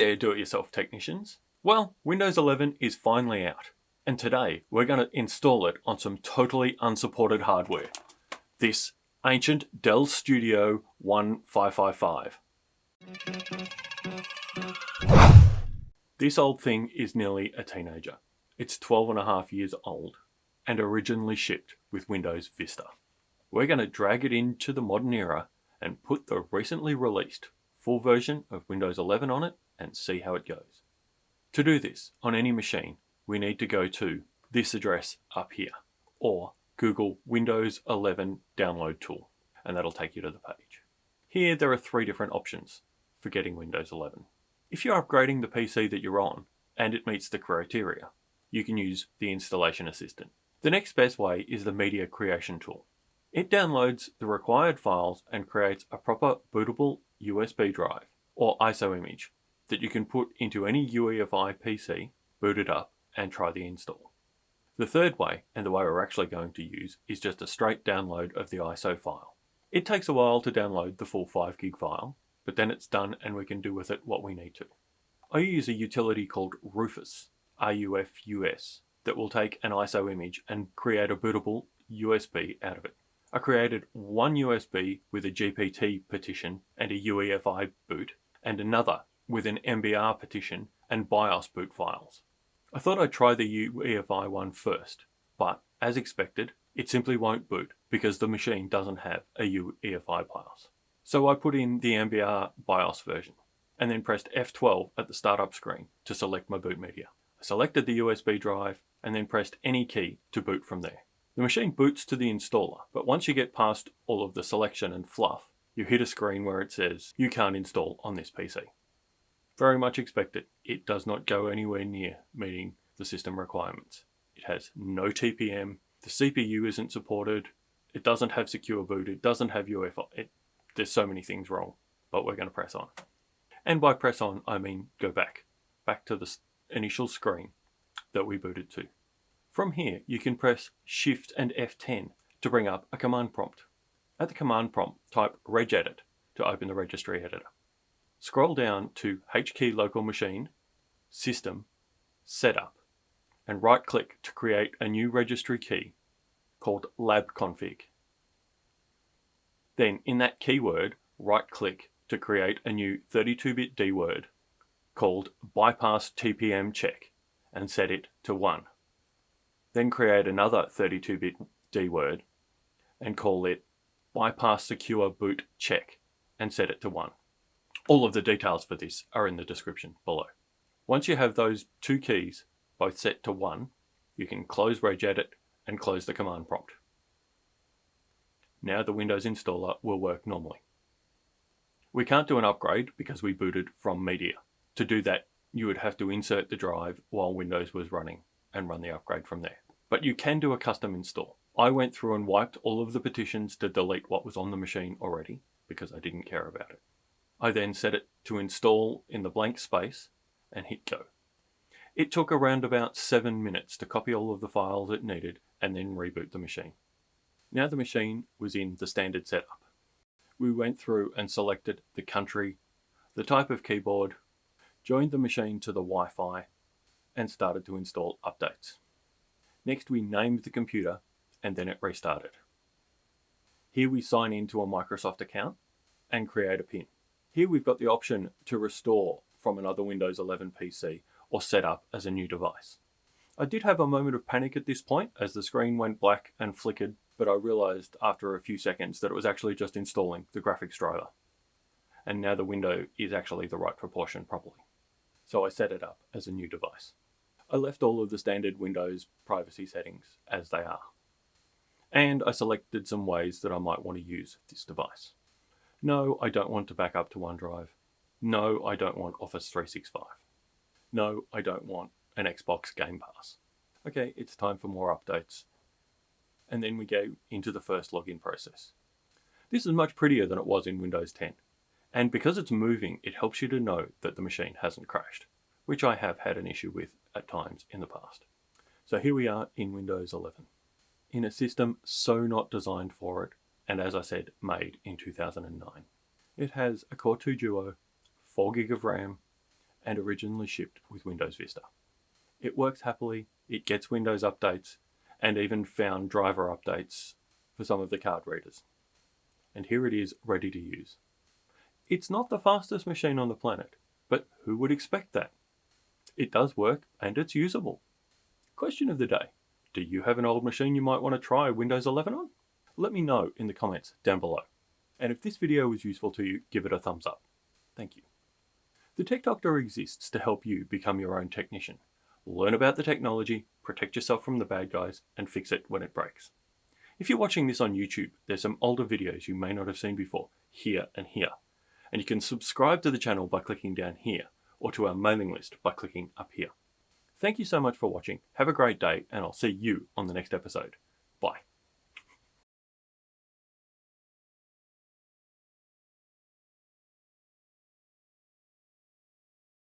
there do-it-yourself technicians. Well, Windows 11 is finally out, and today we're going to install it on some totally unsupported hardware. This ancient Dell Studio 1555. This old thing is nearly a teenager. It's 12 and a half years old and originally shipped with Windows Vista. We're going to drag it into the modern era and put the recently released full version of Windows 11 on it and see how it goes. To do this on any machine, we need to go to this address up here or Google Windows 11 download tool and that'll take you to the page. Here there are three different options for getting Windows 11. If you're upgrading the PC that you're on and it meets the criteria, you can use the installation assistant. The next best way is the media creation tool. It downloads the required files and creates a proper bootable USB drive or ISO image that you can put into any UEFI PC, boot it up and try the install. The third way, and the way we're actually going to use, is just a straight download of the ISO file. It takes a while to download the full 5 gig file, but then it's done and we can do with it what we need to. I use a utility called Rufus, R-U-F-U-S, that will take an ISO image and create a bootable USB out of it. I created one USB with a GPT partition and a UEFI boot, and another with an MBR partition and BIOS boot files. I thought I'd try the UEFI one first, but as expected, it simply won't boot because the machine doesn't have a UEFI BIOS. So I put in the MBR BIOS version and then pressed F12 at the startup screen to select my boot media. I selected the USB drive and then pressed any key to boot from there. The machine boots to the installer, but once you get past all of the selection and fluff, you hit a screen where it says you can't install on this PC. Very much expected, it does not go anywhere near meeting the system requirements. It has no TPM, the CPU isn't supported, it doesn't have secure boot, it doesn't have UEFI, it, there's so many things wrong, but we're going to press on. And by press on, I mean go back, back to the initial screen that we booted to. From here, you can press Shift and F10 to bring up a command prompt. At the command prompt, type regedit to open the registry editor. Scroll down to HKey local machine, system, setup, and right click to create a new registry key called labconfig. Then in that keyword, right click to create a new 32-bit D word called bypass TPM check and set it to 1. Then create another 32-bit D word and call it bypass secure boot check and set it to 1. All of the details for this are in the description below. Once you have those two keys both set to 1, you can close regedit and close the command prompt. Now the Windows installer will work normally. We can't do an upgrade because we booted from media. To do that, you would have to insert the drive while Windows was running and run the upgrade from there. But you can do a custom install. I went through and wiped all of the partitions to delete what was on the machine already because I didn't care about it. I then set it to install in the blank space and hit go. It took around about 7 minutes to copy all of the files it needed and then reboot the machine. Now the machine was in the standard setup. We went through and selected the country, the type of keyboard, joined the machine to the Wi-Fi and started to install updates. Next we named the computer and then it restarted. Here we sign into a Microsoft account and create a PIN. Here we've got the option to restore from another Windows 11 PC or set up as a new device. I did have a moment of panic at this point as the screen went black and flickered, but I realized after a few seconds that it was actually just installing the graphics driver. And now the window is actually the right proportion properly. So I set it up as a new device. I left all of the standard Windows privacy settings as they are. And I selected some ways that I might want to use this device. No, I don't want to back up to OneDrive. No, I don't want Office 365. No, I don't want an Xbox Game Pass. Okay, it's time for more updates. And then we go into the first login process. This is much prettier than it was in Windows 10. And because it's moving, it helps you to know that the machine hasn't crashed, which I have had an issue with at times in the past. So here we are in Windows 11, in a system so not designed for it, and as I said, made in 2009. It has a Core 2 Duo, 4 gig of RAM, and originally shipped with Windows Vista. It works happily, it gets Windows updates, and even found driver updates for some of the card readers. And here it is ready to use. It's not the fastest machine on the planet, but who would expect that? It does work and it's usable. Question of the day. Do you have an old machine you might want to try Windows 11 on? Let me know in the comments down below. And if this video was useful to you, give it a thumbs up. Thank you. The Tech Doctor exists to help you become your own technician. Learn about the technology, protect yourself from the bad guys, and fix it when it breaks. If you're watching this on YouTube, there's some older videos you may not have seen before, here and here. And you can subscribe to the channel by clicking down here, or to our mailing list by clicking up here. Thank you so much for watching, have a great day, and I'll see you on the next episode. Bye.